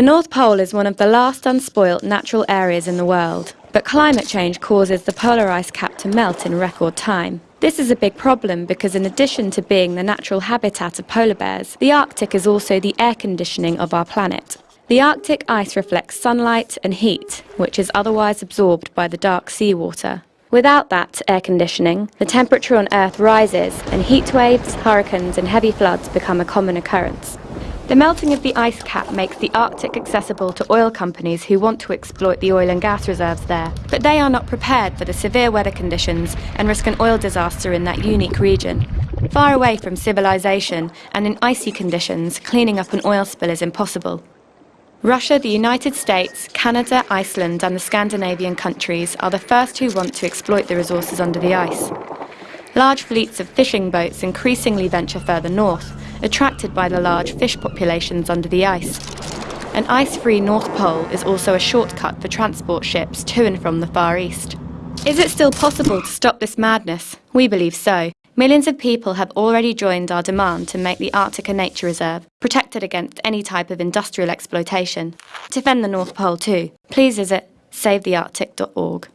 The North Pole is one of the last unspoilt natural areas in the world, but climate change causes the polar ice cap to melt in record time. This is a big problem because in addition to being the natural habitat of polar bears, the Arctic is also the air conditioning of our planet. The Arctic ice reflects sunlight and heat, which is otherwise absorbed by the dark seawater. Without that air conditioning, the temperature on Earth rises and heat waves, hurricanes and heavy floods become a common occurrence. The melting of the ice cap makes the Arctic accessible to oil companies who want to exploit the oil and gas reserves there, but they are not prepared for the severe weather conditions and risk an oil disaster in that unique region. Far away from civilization and in icy conditions, cleaning up an oil spill is impossible. Russia, the United States, Canada, Iceland and the Scandinavian countries are the first who want to exploit the resources under the ice. Large fleets of fishing boats increasingly venture further north, attracted by the large fish populations under the ice. An ice-free North Pole is also a shortcut for transport ships to and from the Far East. Is it still possible to stop this madness? We believe so. Millions of people have already joined our demand to make the Arctic a nature reserve, protected against any type of industrial exploitation. Defend the North Pole too. Please visit savethearctic.org.